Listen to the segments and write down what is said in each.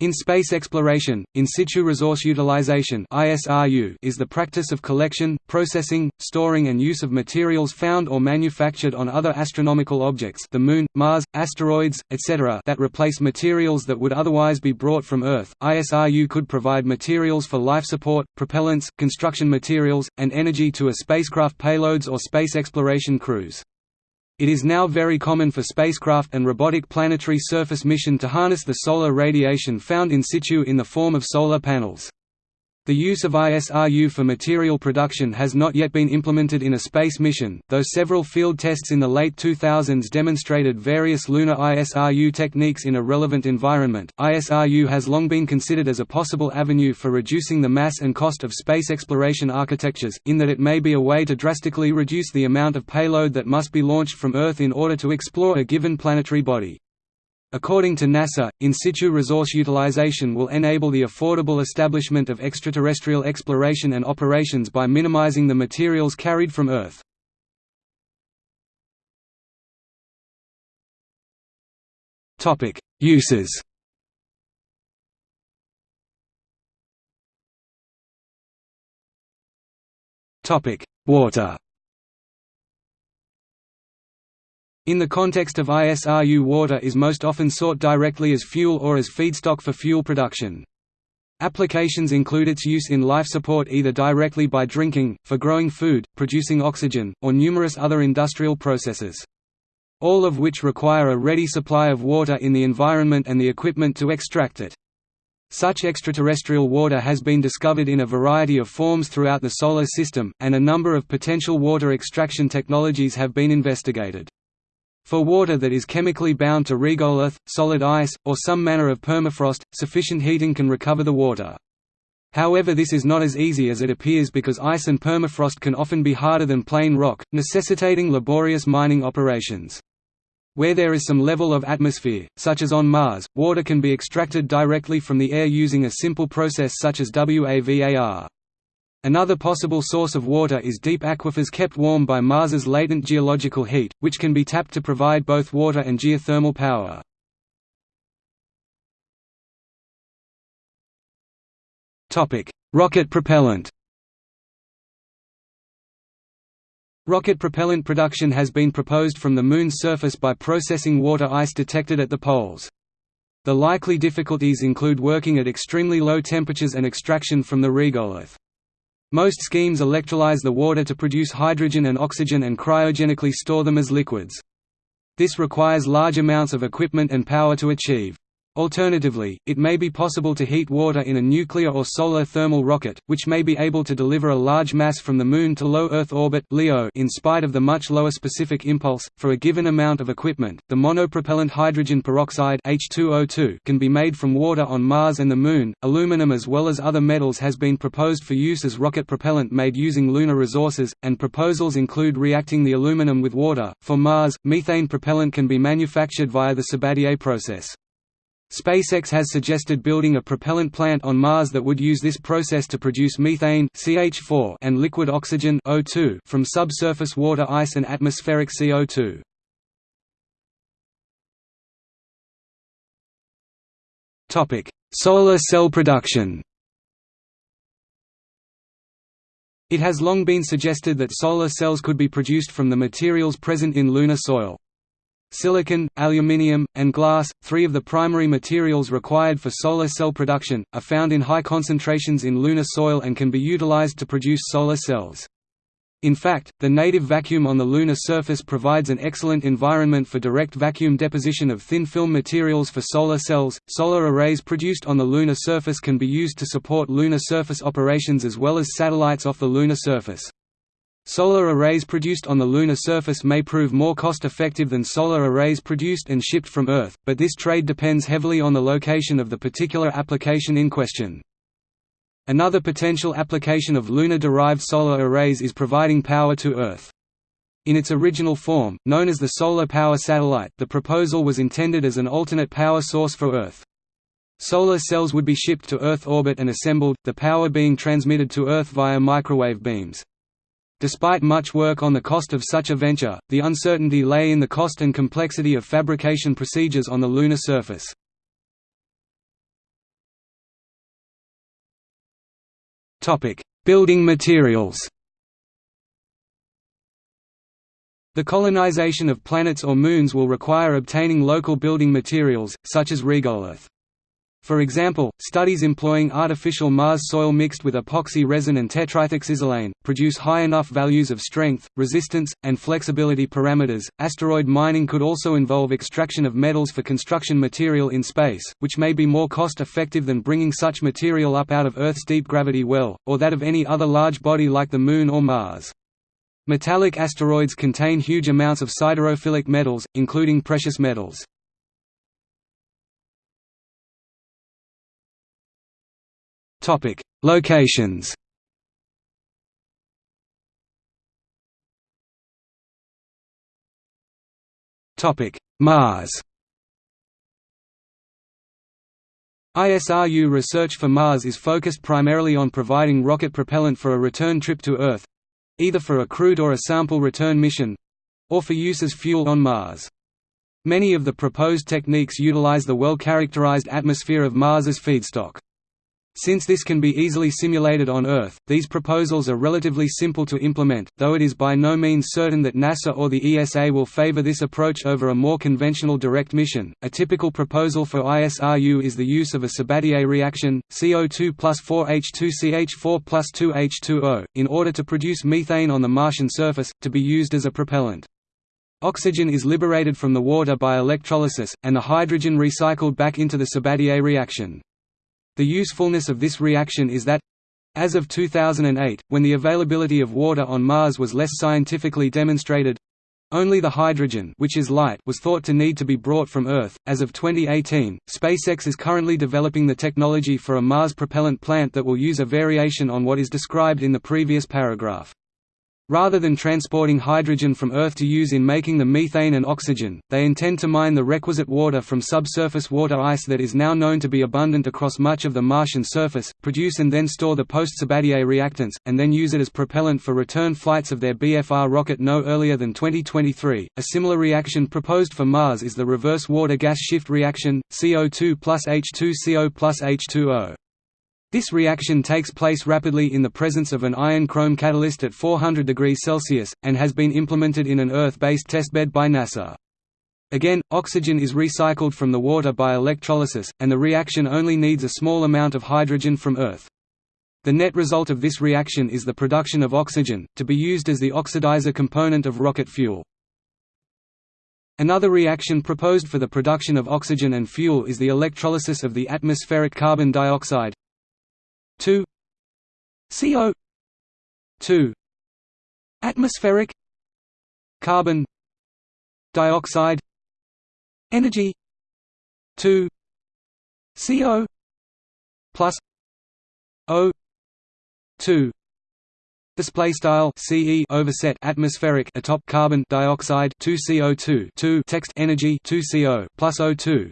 In space exploration, in situ resource utilization is the practice of collection, processing, storing and use of materials found or manufactured on other astronomical objects the Moon, Mars, asteroids, etc. that replace materials that would otherwise be brought from Earth. ISRU could provide materials for life support, propellants, construction materials, and energy to a spacecraft payloads or space exploration crews. It is now very common for spacecraft and robotic planetary surface mission to harness the solar radiation found in situ in the form of solar panels. The use of ISRU for material production has not yet been implemented in a space mission, though several field tests in the late 2000s demonstrated various lunar ISRU techniques in a relevant environment. ISRU has long been considered as a possible avenue for reducing the mass and cost of space exploration architectures, in that it may be a way to drastically reduce the amount of payload that must be launched from Earth in order to explore a given planetary body. According to NASA, in situ resource utilization will enable the affordable establishment of extraterrestrial exploration and operations by minimizing the materials carried from Earth. Uses Water In the context of ISRU water is most often sought directly as fuel or as feedstock for fuel production. Applications include its use in life support either directly by drinking, for growing food, producing oxygen, or numerous other industrial processes. All of which require a ready supply of water in the environment and the equipment to extract it. Such extraterrestrial water has been discovered in a variety of forms throughout the Solar System, and a number of potential water extraction technologies have been investigated. For water that is chemically bound to regolith, solid ice, or some manner of permafrost, sufficient heating can recover the water. However this is not as easy as it appears because ice and permafrost can often be harder than plain rock, necessitating laborious mining operations. Where there is some level of atmosphere, such as on Mars, water can be extracted directly from the air using a simple process such as WAVAR. Another possible source of water is deep aquifers kept warm by Mars's latent geological heat, which can be tapped to provide both water and geothermal power. Rocket propellant Rocket propellant production has been proposed from the Moon's surface by processing water ice detected at the poles. The likely difficulties include working at extremely low temperatures and extraction from the regolith. Most schemes electrolyze the water to produce hydrogen and oxygen and cryogenically store them as liquids. This requires large amounts of equipment and power to achieve. Alternatively, it may be possible to heat water in a nuclear or solar thermal rocket, which may be able to deliver a large mass from the Moon to low Earth orbit (LEO) in spite of the much lower specific impulse. For a given amount of equipment, the monopropellant hydrogen peroxide (H2O2) can be made from water on Mars and the Moon. Aluminum as well as other metals has been proposed for use as rocket propellant made using lunar resources, and proposals include reacting the aluminum with water. For Mars, methane propellant can be manufactured via the Sabatier process. SpaceX has suggested building a propellant plant on Mars that would use this process to produce methane CH4 and liquid oxygen O2 from subsurface water ice and atmospheric CO2. Topic: Solar cell production. It has long been suggested that solar cells could be produced from the materials present in lunar soil. Silicon, aluminium, and glass, three of the primary materials required for solar cell production, are found in high concentrations in lunar soil and can be utilized to produce solar cells. In fact, the native vacuum on the lunar surface provides an excellent environment for direct vacuum deposition of thin film materials for solar cells. Solar arrays produced on the lunar surface can be used to support lunar surface operations as well as satellites off the lunar surface. Solar arrays produced on the lunar surface may prove more cost-effective than solar arrays produced and shipped from Earth, but this trade depends heavily on the location of the particular application in question. Another potential application of lunar-derived solar arrays is providing power to Earth. In its original form, known as the Solar Power Satellite, the proposal was intended as an alternate power source for Earth. Solar cells would be shipped to Earth orbit and assembled, the power being transmitted to Earth via microwave beams. Despite much work on the cost of such a venture, the uncertainty lay in the cost and complexity of fabrication procedures on the lunar surface. Building materials The colonization of planets or moons will require obtaining local building materials, such as regolith. For example, studies employing artificial Mars soil mixed with epoxy resin and tetraethoxysilane produce high enough values of strength, resistance, and flexibility parameters. Asteroid mining could also involve extraction of metals for construction material in space, which may be more cost effective than bringing such material up out of Earth's deep gravity well, or that of any other large body like the Moon or Mars. Metallic asteroids contain huge amounts of siderophilic metals, including precious metals. Topic: Locations. Topic: Mars. ISRU research for Mars is focused primarily on providing rocket propellant for a return trip to Earth either for a crewed or a sample return mission or for use as fuel on Mars. Many of the proposed techniques utilize the well-characterized atmosphere of Mars as feedstock. Since this can be easily simulated on Earth, these proposals are relatively simple to implement, though it is by no means certain that NASA or the ESA will favor this approach over a more conventional direct mission. A typical proposal for ISRU is the use of a Sabatier reaction, CO2 plus 4H2CH4 plus 2H2O, in order to produce methane on the Martian surface, to be used as a propellant. Oxygen is liberated from the water by electrolysis, and the hydrogen recycled back into the Sabatier reaction. The usefulness of this reaction is that as of 2008, when the availability of water on Mars was less scientifically demonstrated, only the hydrogen which is light was thought to need to be brought from Earth. As of 2018, SpaceX is currently developing the technology for a Mars propellant plant that will use a variation on what is described in the previous paragraph. Rather than transporting hydrogen from Earth to use in making the methane and oxygen, they intend to mine the requisite water from subsurface water ice that is now known to be abundant across much of the Martian surface, produce and then store the post-Sabatier reactants, and then use it as propellant for return flights of their BFR rocket no earlier than 2023. A similar reaction proposed for Mars is the reverse water-gas shift reaction, CO2 plus H2CO plus H2O. This reaction takes place rapidly in the presence of an iron-chrome catalyst at 400 degrees Celsius, and has been implemented in an Earth-based testbed by NASA. Again, oxygen is recycled from the water by electrolysis, and the reaction only needs a small amount of hydrogen from Earth. The net result of this reaction is the production of oxygen, to be used as the oxidizer component of rocket fuel. Another reaction proposed for the production of oxygen and fuel is the electrolysis of the atmospheric carbon dioxide, 2 CO 2 atmospheric carbon dioxide energy 2 CO plus O 2 Display style CE overset atmospheric atop carbon dioxide 2 CO2 2 text energy 2 CO plus O2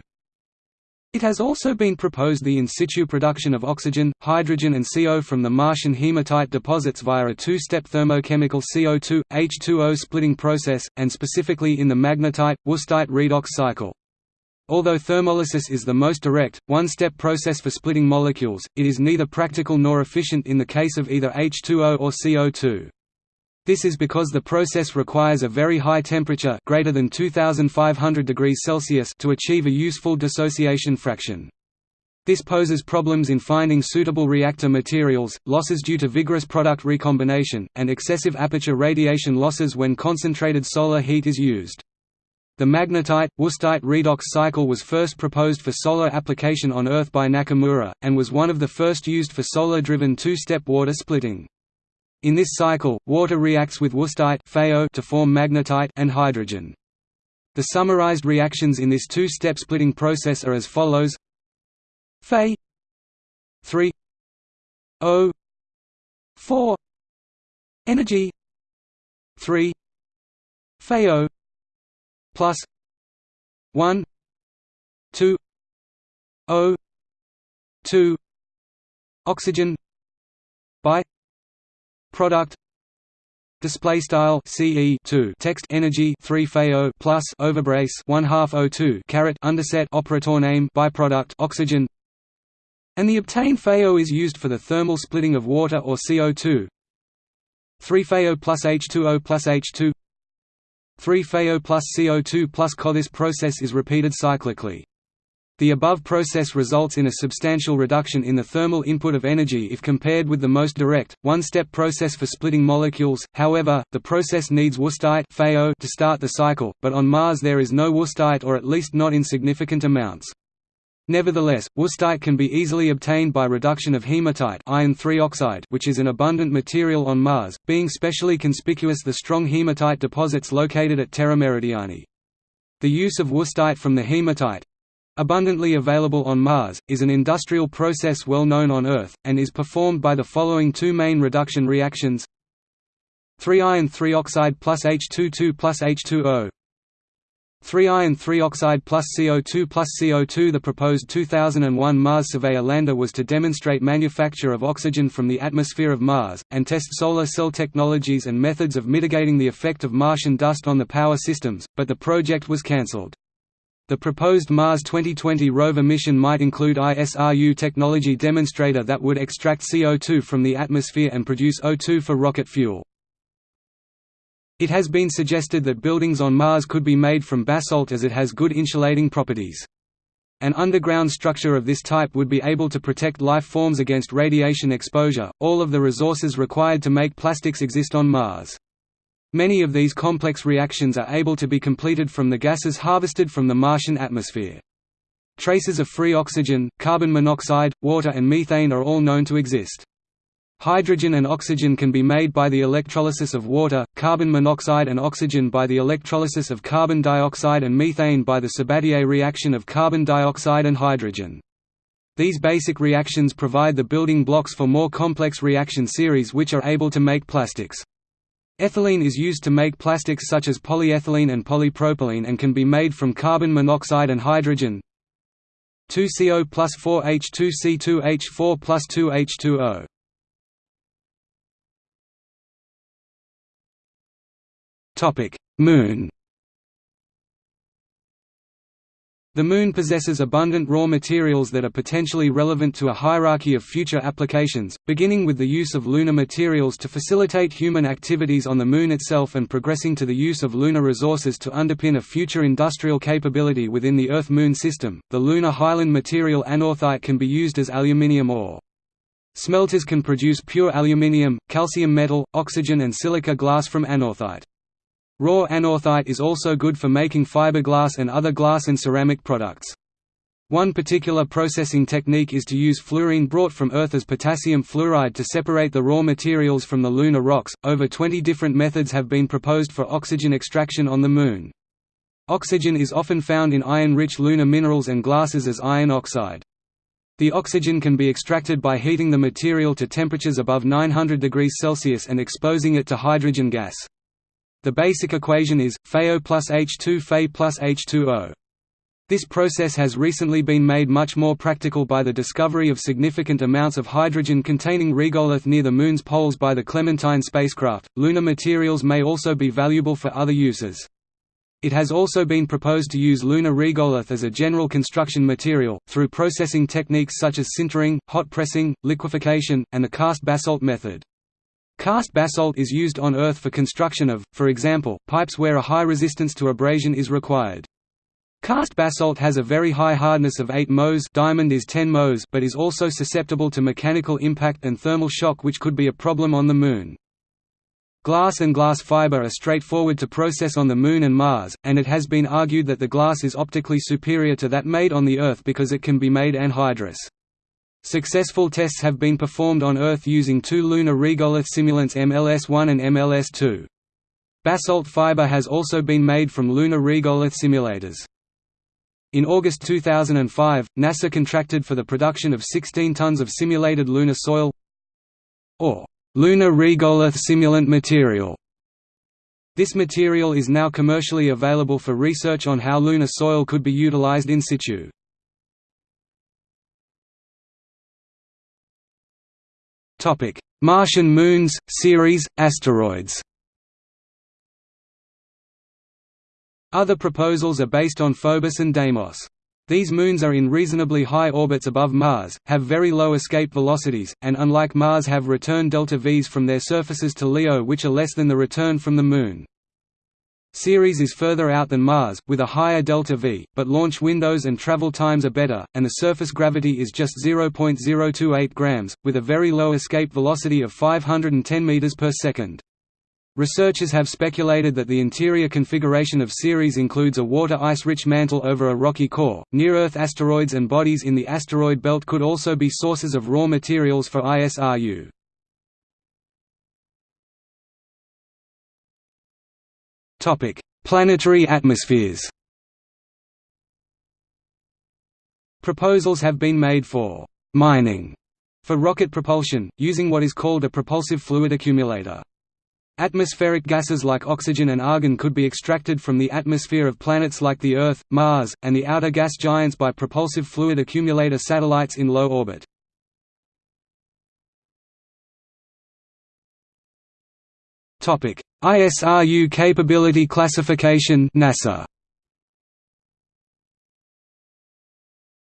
it has also been proposed the in situ production of oxygen, hydrogen and CO from the Martian hematite deposits via a two-step thermochemical CO2, H2O splitting process, and specifically in the magnetite-wustite redox cycle. Although thermolysis is the most direct, one-step process for splitting molecules, it is neither practical nor efficient in the case of either H2O or CO2. This is because the process requires a very high temperature greater than 2500 degrees Celsius to achieve a useful dissociation fraction. This poses problems in finding suitable reactor materials, losses due to vigorous product recombination, and excessive aperture radiation losses when concentrated solar heat is used. The magnetite-wustite redox cycle was first proposed for solar application on Earth by Nakamura, and was one of the first used for solar-driven two-step water splitting. In this cycle, water reacts with wustite to form magnetite and hydrogen. The summarized reactions in this two-step splitting process are as follows Fe 3 O 4 energy 3 Fe plus 1 2 O 2 oxygen by product display style ce 2 text energy 3 FAO plus overbrace 1 half O2 caret underset operator name byproduct oxygen and the obtained FeO is used for the thermal splitting of water or CO2. 3-FeO plus H2O plus H2 3-FeO plus CO2 plus CO. This process is repeated cyclically. The above process results in a substantial reduction in the thermal input of energy if compared with the most direct, one-step process for splitting molecules, however, the process needs wüstite to start the cycle, but on Mars there is no wüstite or at least not in significant amounts. Nevertheless, wüstite can be easily obtained by reduction of hematite iron oxide which is an abundant material on Mars, being specially conspicuous the strong hematite deposits located at Terra Meridiani. The use of wüstite from the hematite, abundantly available on Mars, is an industrial process well known on Earth, and is performed by the following two main reduction reactions. 3 iron 3 oxide plus H22 plus H2O 3 iron 3 oxide plus CO2 plus CO2 The proposed 2001 Mars Surveyor lander was to demonstrate manufacture of oxygen from the atmosphere of Mars, and test solar cell technologies and methods of mitigating the effect of Martian dust on the power systems, but the project was cancelled. The proposed Mars 2020 rover mission might include ISRU technology demonstrator that would extract CO2 from the atmosphere and produce O2 for rocket fuel. It has been suggested that buildings on Mars could be made from basalt as it has good insulating properties. An underground structure of this type would be able to protect life forms against radiation exposure. All of the resources required to make plastics exist on Mars. Many of these complex reactions are able to be completed from the gases harvested from the Martian atmosphere. Traces of free oxygen, carbon monoxide, water and methane are all known to exist. Hydrogen and oxygen can be made by the electrolysis of water, carbon monoxide and oxygen by the electrolysis of carbon dioxide and methane by the Sabatier reaction of carbon dioxide and hydrogen. These basic reactions provide the building blocks for more complex reaction series which are able to make plastics. Ethylene is used to make plastics such as polyethylene and polypropylene and can be made from carbon monoxide and hydrogen 2CO plus 4H2C2H4 plus 2H2O. Moon The Moon possesses abundant raw materials that are potentially relevant to a hierarchy of future applications, beginning with the use of lunar materials to facilitate human activities on the Moon itself and progressing to the use of lunar resources to underpin a future industrial capability within the Earth-Moon system. The lunar highland material anorthite can be used as aluminium ore. Smelters can produce pure aluminium, calcium metal, oxygen and silica glass from anorthite. Raw anorthite is also good for making fiberglass and other glass and ceramic products. One particular processing technique is to use fluorine brought from Earth as potassium fluoride to separate the raw materials from the lunar rocks. Over 20 different methods have been proposed for oxygen extraction on the Moon. Oxygen is often found in iron-rich lunar minerals and glasses as iron oxide. The oxygen can be extracted by heating the material to temperatures above 900 degrees Celsius and exposing it to hydrogen gas. The basic equation is, FeO plus H2 Fe plus H2O. This process has recently been made much more practical by the discovery of significant amounts of hydrogen-containing regolith near the Moon's poles by the Clementine spacecraft. Lunar materials may also be valuable for other uses. It has also been proposed to use lunar regolith as a general construction material, through processing techniques such as sintering, hot pressing, liquefaction, and the cast basalt method. Cast basalt is used on Earth for construction of, for example, pipes where a high resistance to abrasion is required. Cast basalt has a very high hardness of 8 Mohs diamond is 10 Mohs but is also susceptible to mechanical impact and thermal shock which could be a problem on the Moon. Glass and glass fiber are straightforward to process on the Moon and Mars, and it has been argued that the glass is optically superior to that made on the Earth because it can be made anhydrous. Successful tests have been performed on Earth using two lunar regolith simulants MLS-1 and MLS-2. Basalt fiber has also been made from lunar regolith simulators. In August 2005, NASA contracted for the production of 16 tons of simulated lunar soil or lunar regolith simulant material. This material is now commercially available for research on how lunar soil could be utilized in situ. Topic: Martian moons, Ceres, asteroids. Other proposals are based on Phobos and Deimos. These moons are in reasonably high orbits above Mars, have very low escape velocities, and unlike Mars have return delta Vs from their surfaces to LEO which are less than the return from the Moon. Ceres is further out than Mars, with a higher delta V, but launch windows and travel times are better, and the surface gravity is just 0.028 grams, with a very low escape velocity of 510 meters per second. Researchers have speculated that the interior configuration of Ceres includes a water ice-rich mantle over a rocky core. Near-Earth asteroids and bodies in the asteroid belt could also be sources of raw materials for ISRU. Topic: Planetary atmospheres. Proposals have been made for mining for rocket propulsion, using what is called a propulsive fluid accumulator. Atmospheric gases like oxygen and argon could be extracted from the atmosphere of planets like the Earth, Mars, and the outer gas giants by propulsive fluid accumulator satellites in low orbit. ISRU capability classification NASA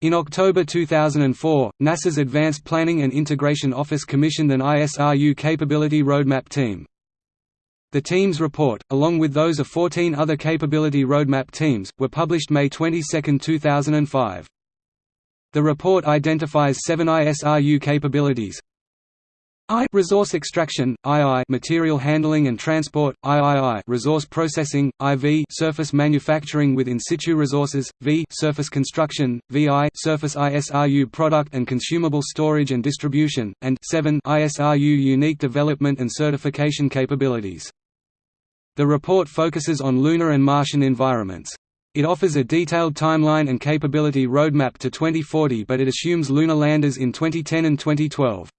In October 2004, NASA's Advanced Planning and Integration Office commissioned an ISRU capability roadmap team. The team's report, along with those of 14 other capability roadmap teams, were published May 22, 2005. The report identifies seven ISRU capabilities, I resource extraction, II material handling and transport, III resource processing, IV surface manufacturing with in situ resources, V surface construction, VI surface ISRU product and consumable storage and distribution, and 7 ISRU unique development and certification capabilities. The report focuses on lunar and Martian environments. It offers a detailed timeline and capability roadmap to 2040 but it assumes lunar landers in 2010 and 2012.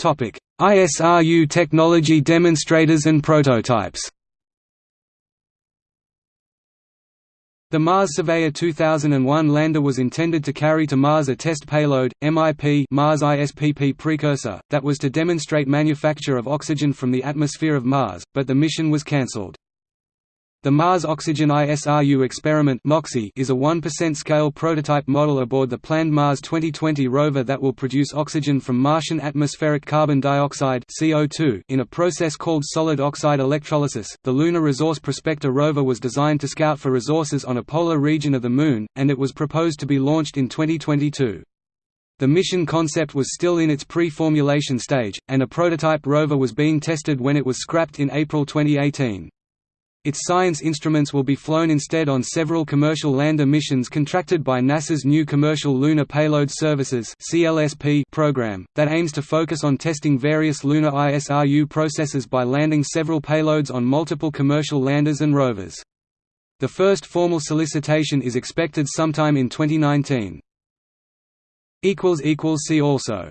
ISRU technology demonstrators and prototypes The Mars Surveyor 2001 lander was intended to carry to Mars a test payload, MIP Mars ISPP precursor, that was to demonstrate manufacture of oxygen from the atmosphere of Mars, but the mission was cancelled. The Mars Oxygen ISRU experiment is a 1% scale prototype model aboard the planned Mars 2020 rover that will produce oxygen from Martian atmospheric carbon dioxide (CO2) in a process called solid oxide electrolysis. The Lunar Resource Prospector rover was designed to scout for resources on a polar region of the Moon, and it was proposed to be launched in 2022. The mission concept was still in its pre-formulation stage, and a prototype rover was being tested when it was scrapped in April 2018. Its science instruments will be flown instead on several commercial lander missions contracted by NASA's new Commercial Lunar Payload Services program, that aims to focus on testing various lunar ISRU processes by landing several payloads on multiple commercial landers and rovers. The first formal solicitation is expected sometime in 2019. See also